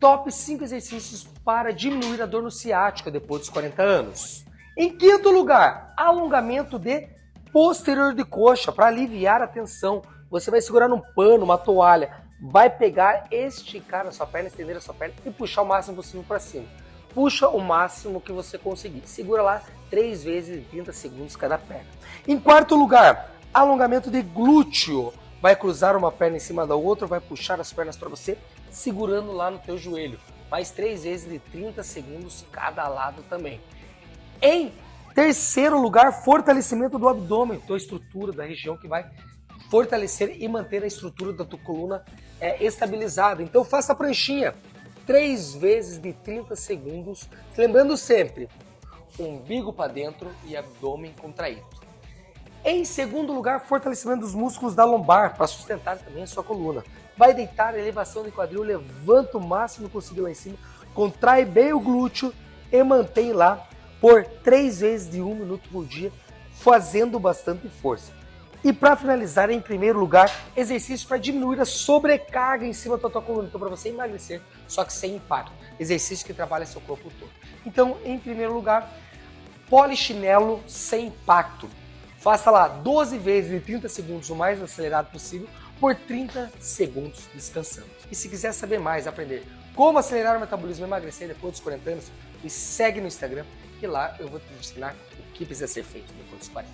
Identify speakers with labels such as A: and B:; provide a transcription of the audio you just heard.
A: Top 5 exercícios para diminuir a dor no ciático depois dos 40 anos. Em quinto lugar, alongamento de posterior de coxa para aliviar a tensão. Você vai segurar num pano, uma toalha, vai pegar, esticar a sua perna, estender a sua perna e puxar o máximo possível para cima. Puxa o máximo que você conseguir. Segura lá 3 vezes 30 segundos cada perna. Em quarto lugar, alongamento de glúteo. Vai cruzar uma perna em cima da outra, vai puxar as pernas para você, segurando lá no teu joelho. Mais 3 vezes de 30 segundos cada lado também. Em terceiro lugar, fortalecimento do abdômen, tua estrutura da região que vai fortalecer e manter a estrutura da tua coluna é, estabilizada. Então faça a pranchinha três vezes de 30 segundos, lembrando sempre, umbigo para dentro e abdômen contraído. Em segundo lugar, fortalecimento dos músculos da lombar para sustentar também a sua coluna. Vai deitar, elevação de quadril, levanta o máximo possível lá em cima, contrai bem o glúteo e mantém lá por três vezes de um minuto por dia, fazendo bastante força. E para finalizar, em primeiro lugar, exercício para diminuir a sobrecarga em cima da tua coluna. Então, para você emagrecer, só que sem impacto. Exercício que trabalha seu corpo todo. Então, em primeiro lugar, polichinelo sem impacto. Faça lá 12 vezes em 30 segundos, o mais acelerado possível, por 30 segundos descansando. E se quiser saber mais, aprender como acelerar o metabolismo e emagrecer depois dos 40 anos, me segue no Instagram, que lá eu vou te ensinar o que precisa ser feito depois dos 40.